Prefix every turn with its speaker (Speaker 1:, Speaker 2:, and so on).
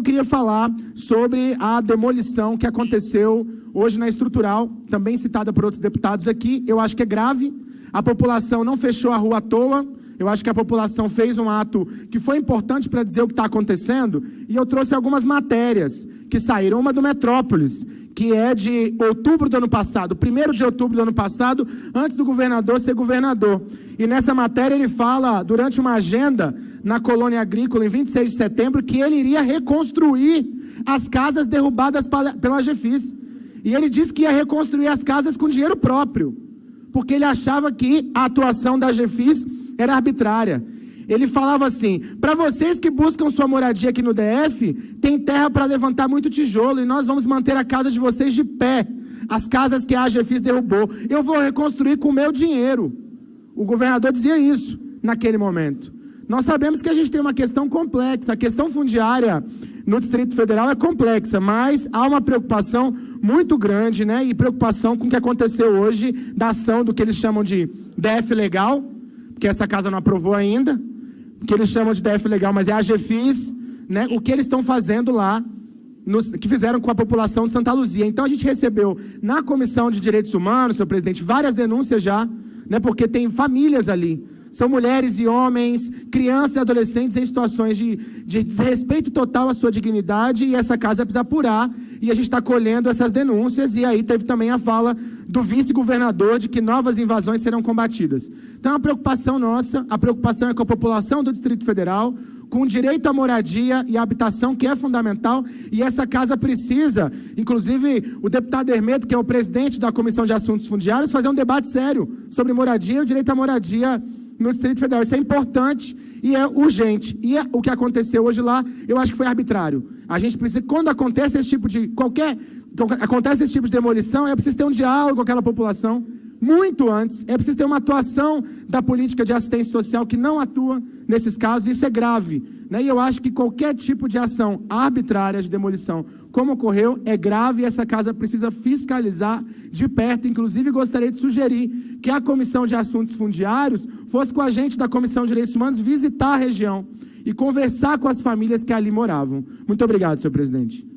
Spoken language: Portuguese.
Speaker 1: Eu queria falar sobre a demolição que aconteceu hoje na estrutural, também citada por outros deputados aqui. Eu acho que é grave. A população não fechou a rua à toa. Eu acho que a população fez um ato que foi importante para dizer o que está acontecendo. E eu trouxe algumas matérias que saíram. Uma do Metrópolis, que é de outubro do ano passado, primeiro de outubro do ano passado, antes do governador ser governador. E nessa matéria ele fala, durante uma agenda na colônia agrícola, em 26 de setembro, que ele iria reconstruir as casas derrubadas pela GFIS. E ele disse que ia reconstruir as casas com dinheiro próprio, porque ele achava que a atuação da GFIS era arbitrária. Ele falava assim: para vocês que buscam sua moradia aqui no DF, tem terra para levantar muito tijolo e nós vamos manter a casa de vocês de pé. As casas que a AGFIS derrubou. Eu vou reconstruir com o meu dinheiro. O governador dizia isso naquele momento. Nós sabemos que a gente tem uma questão complexa. A questão fundiária no Distrito Federal é complexa, mas há uma preocupação muito grande, né? E preocupação com o que aconteceu hoje da ação do que eles chamam de DF legal, que essa casa não aprovou ainda, que eles chamam de DF legal, mas é a GFIS, né, o que eles estão fazendo lá, nos, que fizeram com a população de Santa Luzia. Então a gente recebeu na Comissão de Direitos Humanos, senhor presidente, várias denúncias já, né, porque tem famílias ali são mulheres e homens, crianças e adolescentes em situações de, de desrespeito total à sua dignidade e essa casa precisa apurar e a gente está colhendo essas denúncias e aí teve também a fala do vice-governador de que novas invasões serão combatidas. Então a preocupação nossa, a preocupação é com a população do Distrito Federal, com o direito à moradia e à habitação, que é fundamental, e essa casa precisa, inclusive o deputado Hermeto, que é o presidente da Comissão de Assuntos Fundiários, fazer um debate sério sobre moradia e o direito à moradia no Distrito Federal. Isso é importante e é urgente. E é, o que aconteceu hoje lá, eu acho que foi arbitrário. A gente precisa, quando acontece esse tipo de qualquer acontece esse tipo de demolição, é preciso ter um diálogo com aquela população muito antes. É preciso ter uma atuação da política de assistência social que não atua nesses casos. Isso é grave. Né? E eu acho que qualquer tipo de ação arbitrária de demolição, como ocorreu, é grave e essa casa precisa fiscalizar de perto. Inclusive, gostaria de sugerir que a Comissão de Assuntos Fundiários fosse com a gente da Comissão de Direitos Humanos visitar a região e conversar com as famílias que ali moravam. Muito obrigado, senhor presidente.